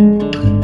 음.